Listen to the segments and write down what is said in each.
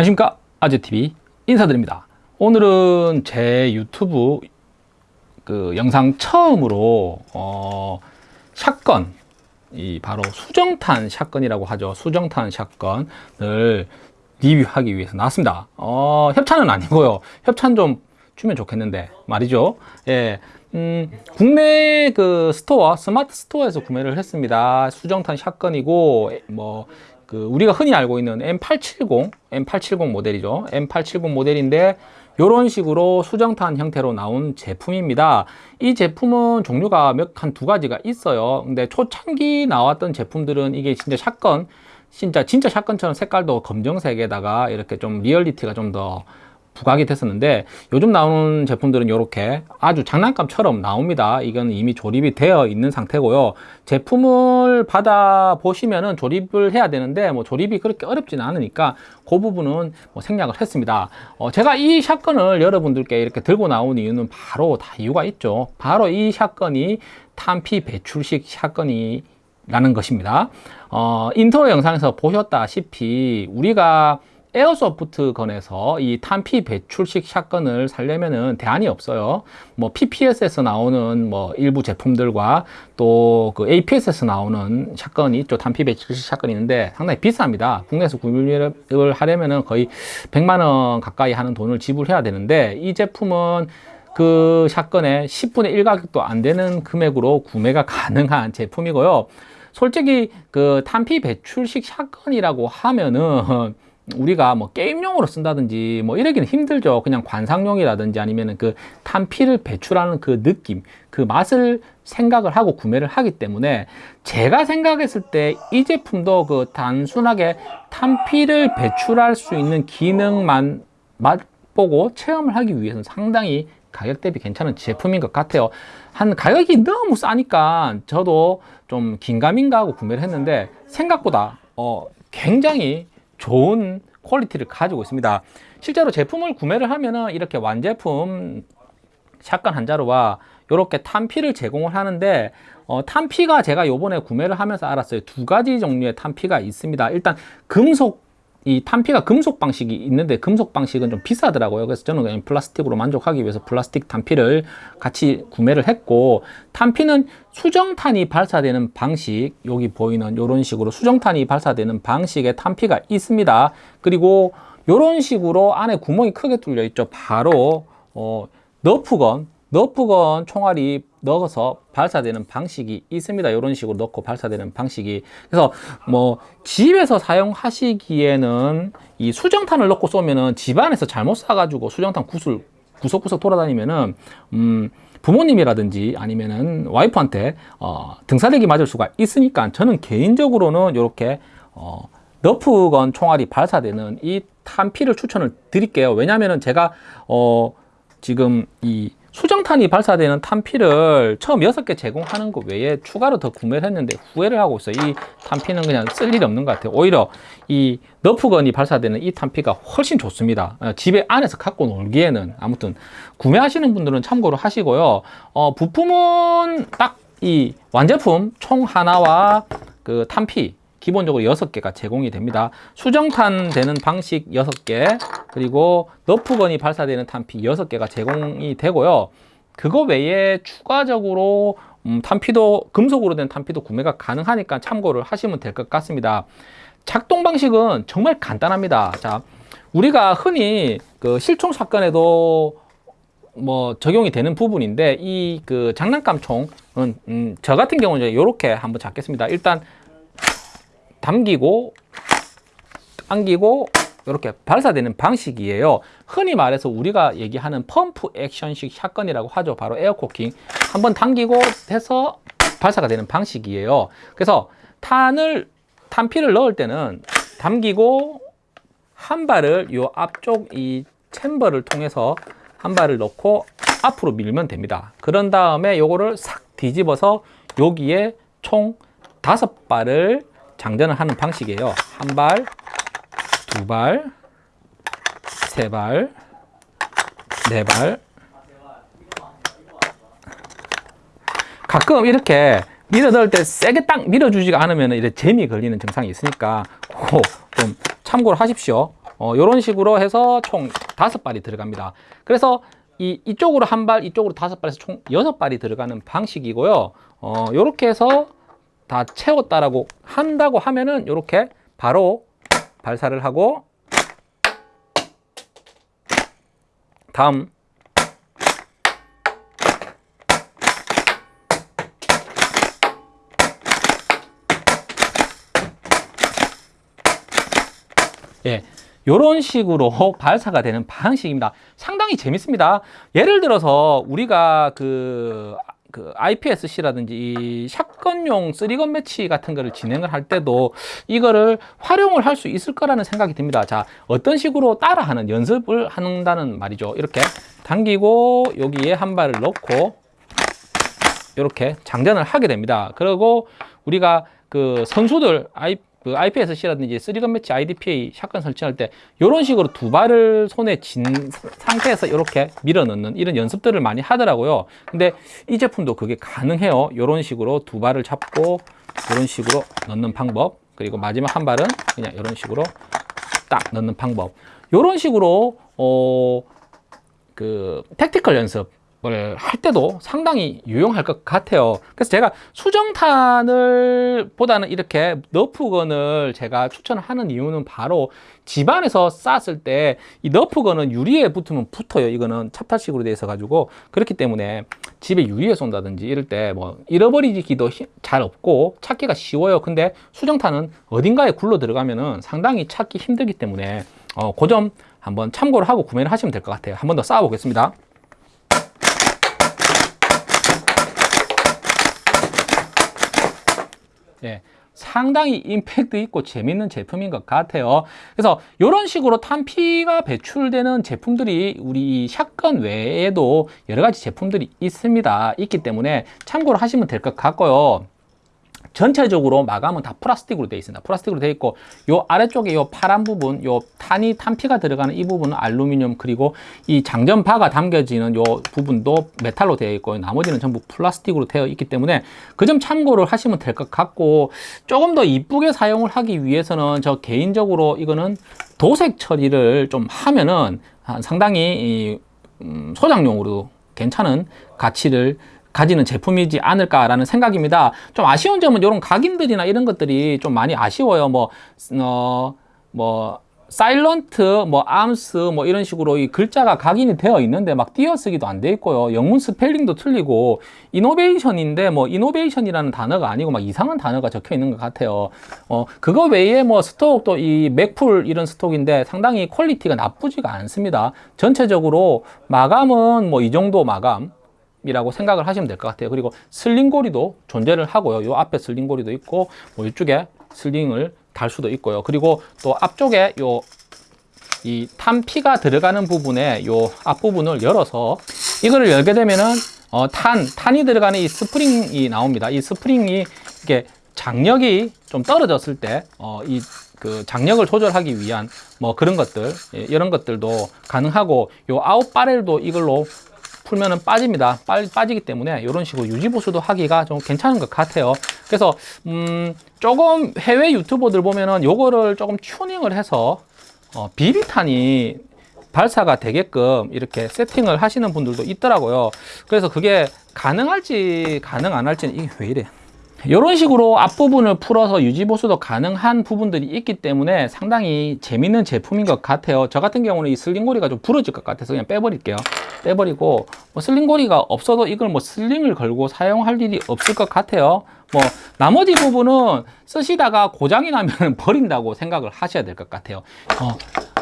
안녕하십니까? 아재TV 인사드립니다. 오늘은 제 유튜브 그 영상 처음으로 어 shotgun 이 바로 수정탄 shotgun이라고 하죠. 수정탄 shotgun을 리뷰하기 위해서 나왔습니다. 어 협찬은 아니고요. 협찬 좀 주면 좋겠는데 말이죠. 예 음, 국내 그 store 스마트 스토어에서 구매를 했습니다. 수정탄 shotgun이고 뭐 그 우리가 흔히 알고 있는 M870 M870 모델이죠. M870 모델인데 이런 식으로 수정탄 형태로 나온 제품입니다. 이 제품은 종류가 몇한두 가지가 있어요. 근데 초창기 나왔던 제품들은 이게 진짜 shotgun 진짜 진짜 shotgun처럼 색깔도 검정색에다가 이렇게 좀 리얼리티가 좀더 부각이 됐었는데 요즘 나오는 제품들은 이렇게 아주 장난감처럼 나옵니다. 이건 이미 조립이 되어 있는 상태고요. 제품을 받아 보시면은 조립을 해야 되는데 뭐 조립이 그렇게 어렵지는 않으니까 그 부분은 뭐 생략을 했습니다. 어, 제가 이 shotgun을 여러분들께 이렇게 들고 나온 이유는 바로 다 이유가 있죠. 바로 이 shotgun이 탄피 배출식 shotgun이라는 것입니다. 어, 인트로 영상에서 보셨다시피 우리가 airsoft gun에서 이 탄피 배출식 shotgun을 살려면은 대안이 없어요. 뭐 PPS에서 나오는 뭐 일부 제품들과 또 그 APS에서 나오는 샷건이 있죠. 탄피 배출식 샷건이 있는데 상당히 비쌉니다. 국내에서 구매를 하려면은 거의 100만 원 가까이 하는 돈을 지불해야 되는데 이 제품은 그 샷건의 10분의 1 가격도 안 되는 금액으로 구매가 가능한 제품이고요. 솔직히 그 탄피 배출식 샷건이라고 하면은 우리가 뭐 게임용으로 쓴다든지 뭐 이러기는 힘들죠. 그냥 관상용이라든지 아니면은 그 탄피를 배출하는 그 느낌 그 맛을 생각을 하고 구매를 하기 때문에 제가 생각했을 때 이 제품도 그 단순하게 탄피를 배출할 수 있는 기능만 맛보고 체험을 하기 위해서는 상당히 가격 대비 괜찮은 제품인 것 같아요. 한 가격이 너무 싸니까 저도 좀 긴가민가 하고 구매를 했는데 생각보다 어 굉장히 좋은 퀄리티를 가지고 있습니다. 실제로 제품을 구매를 하면은 이렇게 완제품 샷건 한 자루와 이렇게 탄피를 제공을 하는데 어, 탄피가 제가 요번에 구매를 하면서 알았어요. 두 가지 종류의 탄피가 있습니다. 일단 금속 이 탄피가 금속 방식이 있는데 금속 방식은 좀 비싸더라고요. 그래서 저는 그냥 플라스틱으로 만족하기 위해서 플라스틱 탄피를 같이 구매를 했고 탄피는 수정탄이 발사되는 방식 여기 보이는 이런 식으로 수정탄이 발사되는 방식의 탄피가 있습니다. 그리고 이런 식으로 안에 구멍이 크게 뚫려 있죠. 바로 어, 너프건 너프건 총알이 넣어서 발사되는 방식이 있습니다. 이런 식으로 넣고 발사되는 방식이. 그래서 뭐 집에서 사용하시기에는 이 수정탄을 넣고 쏘면은 집안에서 잘못 쏴가지고 수정탄 구슬 구석구석 돌아다니면은 음 부모님이라든지 아니면은 와이프한테 어, 등사력이 맞을 수가 있으니까 저는 개인적으로는 이렇게 어, 너프건 총알이 발사되는 이 탄피를 추천을 드릴게요. 왜냐하면 제가 어, 지금 이 수정탄이 발사되는 탄피를 처음 6개 제공하는 것 외에 추가로 더 구매를 했는데 후회를 하고 있어요. 이 탄피는 그냥 쓸 일이 없는 것 같아요. 오히려 이 너프건이 발사되는 이 탄피가 훨씬 좋습니다. 어, 집에 안에서 갖고 놀기에는 아무튼 구매하시는 분들은 참고로 하시고요. 어, 부품은 딱 이 완제품 총 하나와 그 탄피 기본적으로 6개가 제공이 됩니다. 수정탄 되는 방식 6개 그리고 너프건이 발사되는 탄피 6개가 제공이 되고요. 그거 외에 추가적으로 음, 탄피도 금속으로 된 탄피도 구매가 가능하니까 참고를 하시면 될 것 같습니다. 작동 방식은 정말 간단합니다. 자, 우리가 흔히 그 실총 사건에도 뭐 적용이 되는 부분인데 이 그 장난감 총은 음, 저 같은 경우는 이렇게 한번 잡겠습니다. 일단 당기고 당기고 이렇게 발사되는 방식이에요. 흔히 말해서 우리가 얘기하는 pump action식 shotgun이라고 하죠. 바로 air cocking. 한번 당기고 해서 발사가 되는 방식이에요. 그래서 탄을 탄피를 넣을 때는 당기고 한 발을 이 앞쪽 이 chamber를 통해서 한 발을 넣고 앞으로 밀면 됩니다. 그런 다음에 요거를 싹 뒤집어서 여기에 총 다섯 발을 장전을 하는 방식이에요 한 발, 두 발, 세 발, 네 발. 가끔 이렇게 밀어 넣을 때 세게 딱 밀어주지가 않으면 이렇게 재미 걸리는 증상이 있으니까 좀 참고를 하십시오 어, 이런 식으로 해서 총 다섯 발이 들어갑니다. 그래서 이, 이쪽으로 한 발, 이쪽으로 다섯 발에서 총 여섯 발이 들어가는 방식이고요. 어, 요렇게 해서 다 채웠다라고 한다고 하면은 요렇게 바로 발사를 하고 다음 예, 이런 식으로 발사가 되는 방식입니다. 상당히 재밌습니다. 예를 들어서 우리가 그, 그 IPSC라든지 이 샷건용 쓰리건 매치 같은 거를 진행을 할 때도 이거를 활용을 할 수 있을 거라는 생각이 듭니다. 자, 어떤 식으로 따라하는 연습을 한다는 말이죠. 이렇게 당기고 여기에 한 발을 넣고 이렇게 장전을 하게 됩니다. 그리고 우리가 그 선수들 아이 그 IPSC라든지 쓰리건 매치 IDPA 샷건 설치할 때 이런 식으로 두 발을 손에 쥔 상태에서 이렇게 밀어 넣는 이런 연습들을 많이 하더라고요. 근데 이 제품도 그게 가능해요. 이런 식으로 두 발을 잡고 이런 식으로 넣는 방법 그리고 마지막 한 발은 그냥 이런 식으로 딱 넣는 방법 이런 식으로 어, 그 택티컬 연습 을 할 때도 상당히 유용할 것 같아요. 그래서 제가 수정탄을 보다는 이렇게 너프건을 제가 추천하는 이유는 바로 집안에서 쌌을 때 이 너프건은 유리에 붙으면 붙어요. 이거는 찹타식으로 되어 있어 가지고. 그렇기 때문에 집에 유리에 쏜다든지 이럴 때 뭐 잃어버리기도 잘 없고 찾기가 쉬워요. 근데 수정탄은 어딘가에 굴러 들어가면은 상당히 찾기 힘들기 때문에 어, 그 점 한번 참고를 하고 구매를 하시면 될 것 같아요. 한 번 더 쌓아 보겠습니다 예, 상당히 임팩트 있고 재밌는 제품인 것 같아요. 그래서 이런 식으로 탄피가 배출되는 제품들이 우리 샷건 외에도 여러 가지 제품들이 있습니다. 있기 때문에 참고로 하시면 될 것 같고요 전체적으로 마감은 다 플라스틱으로 되어 있습니다. 플라스틱으로 되어 있고 요 아래쪽에 요 파란 부분, 요 탄이 탄피가 들어가는 이 부분은 알루미늄 그리고 이 장전바가 담겨지는 요 부분도 메탈로 되어 있고 나머지는 전부 플라스틱으로 되어 있기 때문에 그 점 참고를 하시면 될 것 같고 조금 더 이쁘게 사용을 하기 위해서는 저 개인적으로 이거는 도색 처리를 좀 하면은 상당히 음, 소장용으로 괜찮은 가치를 가지는 제품이지 않을까라는 생각입니다. 좀 아쉬운 점은 이런 각인들이나 이런 것들이 좀 많이 아쉬워요. 뭐, 어, 뭐, silent, 뭐, arms, 뭐, 이런 식으로 이 글자가 각인이 되어 있는데 막 띄어쓰기도 안 돼 있고요. 영문 스펠링도 틀리고, innovation인데 뭐, innovation이라는 단어가 아니고 막 이상한 단어가 적혀 있는 것 같아요. 어, 그거 외에 뭐, stock도 이 Magpul 이런 stock인데 상당히 퀄리티가 나쁘지가 않습니다. 전체적으로 마감은 뭐, 이 정도 마감. 이라고 생각을 하시면 될 것 같아요. 그리고 sling고리도 존재를 하고요. 요 앞에 sling고리도 있고 뭐 이쪽에 sling을 달 수도 있고요. 그리고 또 앞쪽에 요 이 탄피가 들어가는 부분에 요 앞부분을 열어서 이거를 열게 되면은 어, 탄, 탄이 들어가는 이 스프링이 나옵니다. 이 스프링이 이게 장력이 좀 떨어졌을 때 어, 이 그 장력을 조절하기 위한 뭐 그런 것들 예, 이런 것들도 가능하고 요 out barrel도 이걸로 풀면은 빠집니다. 빠, 빠지기 때문에 이런 식으로 유지보수도 하기가 좀 괜찮은 것 같아요. 그래서 음, 조금 해외 유튜버들 보면은 요거를 조금 튜닝을 해서 어, 비비탄이 발사가 되게끔 이렇게 세팅을 하시는 분들도 있더라고요. 그래서 그게 가능할지 가능 안 할지는 이게 왜 이래? 이런 식으로 앞부분을 풀어서 유지보수도 가능한 부분들이 있기 때문에 상당히 재밌는 제품인 것 같아요. 저 같은 경우는 이 슬링고리가 좀 부러질 것 같아서 그냥 빼버릴게요. 빼버리고 뭐 슬링고리가 없어도 이걸 뭐 슬링을 걸고 사용할 일이 없을 것 같아요. 뭐 나머지 부분은 쓰시다가 고장이 나면 버린다고 생각을 하셔야 될 것 같아요. 어,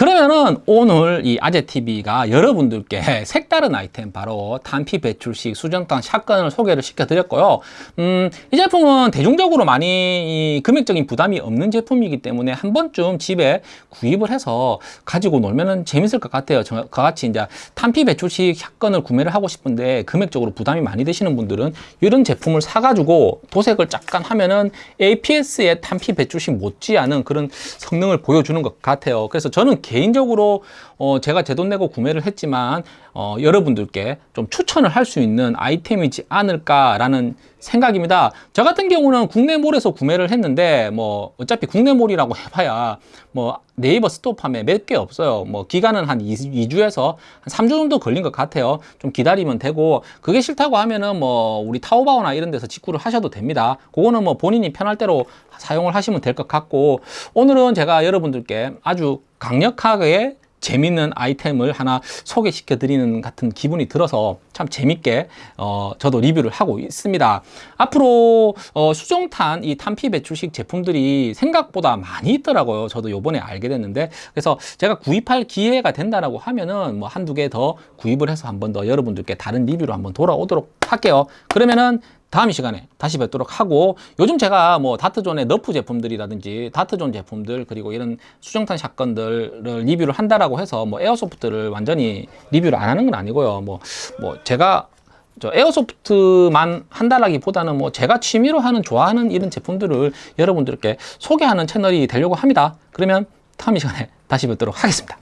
그러면은 오늘 이 아재TV가 여러분들께 색다른 아이템 바로 단피 배출식 수정탄 샷건을 소개를 시켜드렸고요. 음, 이 제품은 대중적으로 많이 금액적인 부담이 없는 제품이기 때문에 한 번쯤 집에 구입을 해서 가지고 놀면은 재밌을 것 같아요. 저와 같이 이제 탄피 배출식 샷건을 구매를 하고 싶은데 금액적으로 부담이 많이 되시는 분들은 이런 제품을 사가지고 도색을 잠깐 하면은 APS의 탄피 배출식 못지않은 그런 성능을 보여주는 것 같아요. 그래서 저는 개인적으로 어 제가 제 돈 내고 구매를 했지만 어, 여러분들께 좀 추천을 할 수 있는 아이템이지 않을까라는 생각입니다. 저 같은 경우는 국내몰에서 구매를 했는데 뭐 어차피 국내몰이라고 해봐야 뭐 네이버 스토어팜에 몇개 없어요. 뭐 기간은 한 2, 주에서 한 3주 정도 걸린 것 같아요. 좀 기다리면 되고 그게 싫다고 하면은 뭐 우리 타오바오나 이런 데서 직구를 하셔도 됩니다. 그거는 뭐 본인이 편할 대로 사용을 하시면 될 것 같고 오늘은 제가 여러분들께 아주 강력하게 재밌는 아이템을 하나 소개시켜 드리는 같은 기분이 들어서 참 재밌게 어, 저도 리뷰를 하고 있습니다. 앞으로 어, 수정탄 이 탄피 배출식 제품들이 생각보다 많이 있더라고요. 저도 요번에 알게 됐는데 그래서 제가 구입할 기회가 된다라고 하면은 뭐 한두 개 더 구입을 해서 한 번 더 여러분들께 다른 리뷰로 한번 돌아오도록 할게요. 그러면은 다음 이 시간에 다시 뵙도록 하고 요즘 제가 뭐 다트존의 너프 제품들이라든지 다트존 제품들 그리고 이런 수정탄 shotgun들을 리뷰를 한다라고 해서 뭐 airsoft를 완전히 리뷰를 안 하는 건 아니고요. 뭐뭐 제가 저 airsoft만 한다라기보다는 뭐 제가 취미로 하는 좋아하는 이런 제품들을 여러분들께 소개하는 채널이 되려고 합니다. 그러면 다음 이 시간에 다시 뵙도록 하겠습니다.